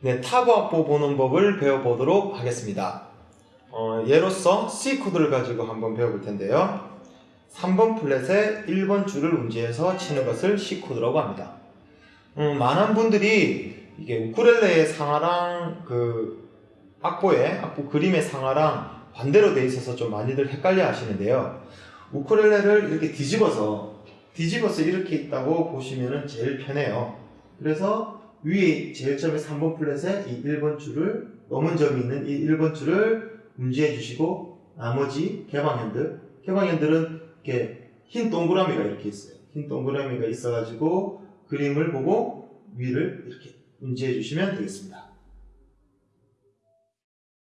네, 타브 악보 보는 법을 배워보도록 하겠습니다. 어, 예로서 C 코드를 가지고 한번 배워볼 텐데요. 3번 fret에 1번 줄을 운지해서 치는 것을 C 코드라고 합니다. 음, 많은 분들이 이게 우쿨렐레의 상하랑 그 악보의 악보 그림의 상하랑 반대로 돼 있어서 좀 많이들 헷갈려 하시는데요. 우쿨렐레를 이렇게 뒤집어서 뒤집어서 이렇게 있다고 보시면 제일 편해요. 그래서 위에 제일 처음에 3번 플랫에 이 1번 줄을 넘은 점이 있는 이 1번 줄을 운지해 주시고 나머지 개방 핸들 개방 핸들은 이렇게 흰 동그라미가 이렇게 있어요. 흰 동그라미가 있어가지고 그림을 보고 위를 이렇게 운지해 주시면 되겠습니다.